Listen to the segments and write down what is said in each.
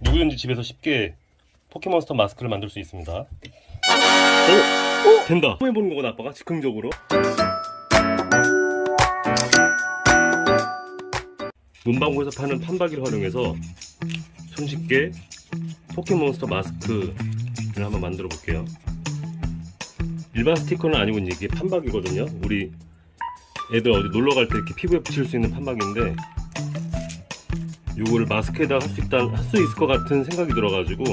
누구든지 집에서 쉽게 포켓몬스터 마스크를 만들 수 있습니다. 오! 된다. 처음 해보는 거구나 아빠가 즉흥적으로. 문방구에서 파는 판박이를 활용해서 손쉽게 포켓몬스터 마스크를 한번 만들어 볼게요. 일반 스티커는 아니고 이게 판박이거든요. 우리 애들 어디 놀러 갈 때 이렇게 피부에 붙일 수 있는 판박인데 요거를 마스크에다 할 수 있다 할 수 있을 것 같은 생각이 들어가지고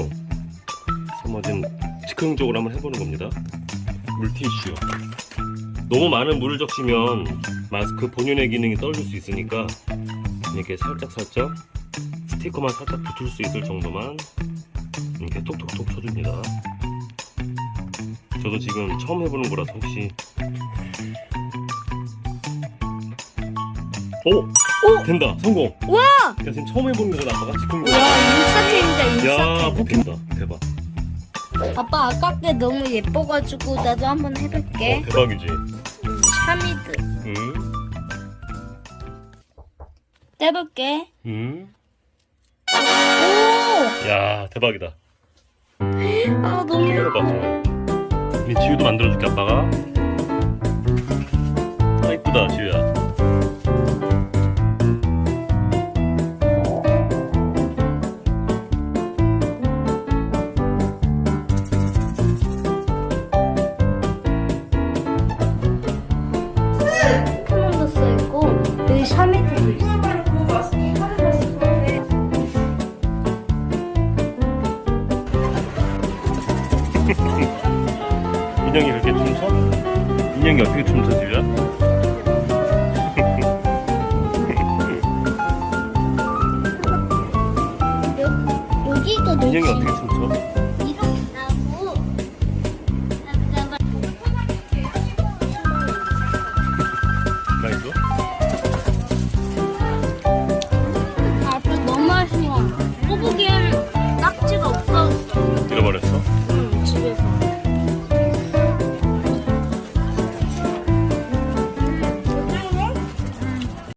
한번 좀 즉흥적으로 한번 해보는 겁니다. 물티슈. 너무 많은 물을 적시면 마스크 본연의 기능이 떨어질 수 있으니까 이렇게 살짝 살짝 스티커만 살짝 붙을 수 있을 정도만 이렇게 톡톡톡 쳐줍니다. 저도 지금 처음 해보는 거라서 혹시 오! 오! 된다. 성공. 와! 야 지금 처음 해보는 거다 아빠가 즉흥적으로 와 인싸템이다 야 인싸템. 포켓다. 대박. 아빠 아깝게 너무 예뻐가지고 나도 한번 해볼게. 어, 대박이지. 음, 샤미드 음, 떼볼게. 음. 오! 야 대박이다. 아 너무 우리 지우도 만들어줄게 아빠가 인형이 그렇게 춤춰? 인형이 어떻게 춤춰? 여, 여기도 인형이 어떻게 춤춰?